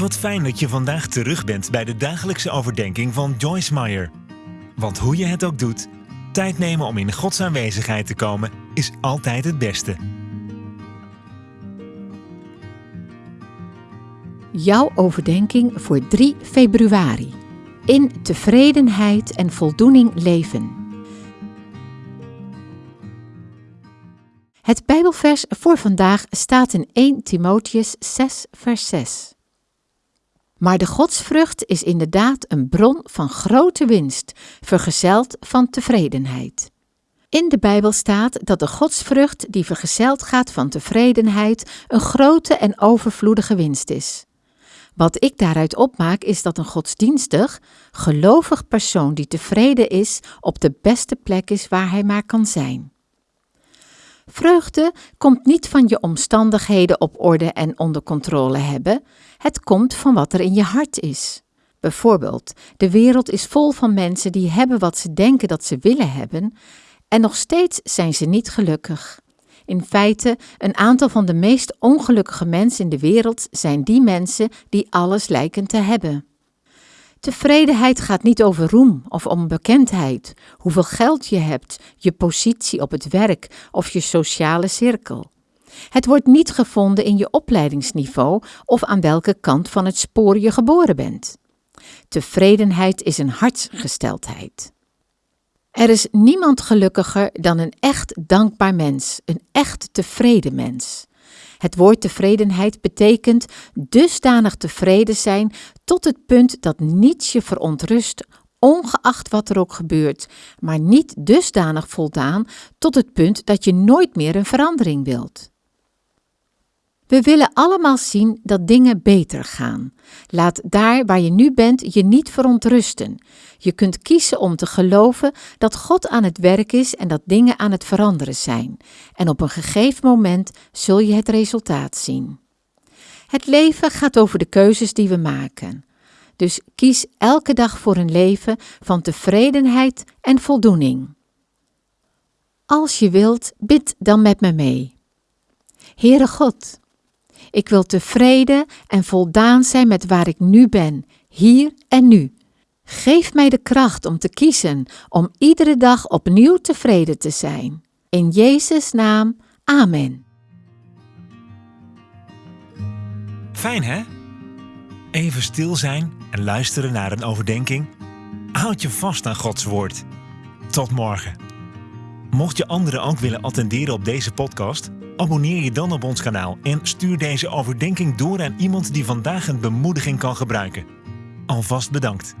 Wat fijn dat je vandaag terug bent bij de dagelijkse overdenking van Joyce Meyer. Want hoe je het ook doet, tijd nemen om in Gods aanwezigheid te komen is altijd het beste. Jouw overdenking voor 3 februari. In tevredenheid en voldoening leven. Het Bijbelvers voor vandaag staat in 1 Timotheus 6, vers 6. Maar de godsvrucht is inderdaad een bron van grote winst, vergezeld van tevredenheid. In de Bijbel staat dat de godsvrucht die vergezeld gaat van tevredenheid een grote en overvloedige winst is. Wat ik daaruit opmaak is dat een godsdienstig, gelovig persoon die tevreden is op de beste plek is waar hij maar kan zijn. Vreugde komt niet van je omstandigheden op orde en onder controle hebben, het komt van wat er in je hart is. Bijvoorbeeld, de wereld is vol van mensen die hebben wat ze denken dat ze willen hebben, en nog steeds zijn ze niet gelukkig. In feite, een aantal van de meest ongelukkige mensen in de wereld zijn die mensen die alles lijken te hebben. Tevredenheid gaat niet over roem of om bekendheid, hoeveel geld je hebt, je positie op het werk of je sociale cirkel. Het wordt niet gevonden in je opleidingsniveau of aan welke kant van het spoor je geboren bent. Tevredenheid is een hartsgesteldheid. Er is niemand gelukkiger dan een echt dankbaar mens, een echt tevreden mens. Het woord tevredenheid betekent dusdanig tevreden zijn tot het punt dat niets je verontrust, ongeacht wat er ook gebeurt, maar niet dusdanig voldaan tot het punt dat je nooit meer een verandering wilt. We willen allemaal zien dat dingen beter gaan. Laat daar waar je nu bent je niet verontrusten. Je kunt kiezen om te geloven dat God aan het werk is en dat dingen aan het veranderen zijn. En op een gegeven moment zul je het resultaat zien. Het leven gaat over de keuzes die we maken. Dus kies elke dag voor een leven van tevredenheid en voldoening. Als je wilt, bid dan met me mee. Heere God, ik wil tevreden en voldaan zijn met waar ik nu ben, hier en nu. Geef mij de kracht om te kiezen, om iedere dag opnieuw tevreden te zijn. In Jezus' naam, Amen. Fijn hè? Even stil zijn en luisteren naar een overdenking. Houd je vast aan Gods woord. Tot morgen. Mocht je anderen ook willen attenderen op deze podcast, abonneer je dan op ons kanaal en stuur deze overdenking door aan iemand die vandaag een bemoediging kan gebruiken. Alvast bedankt.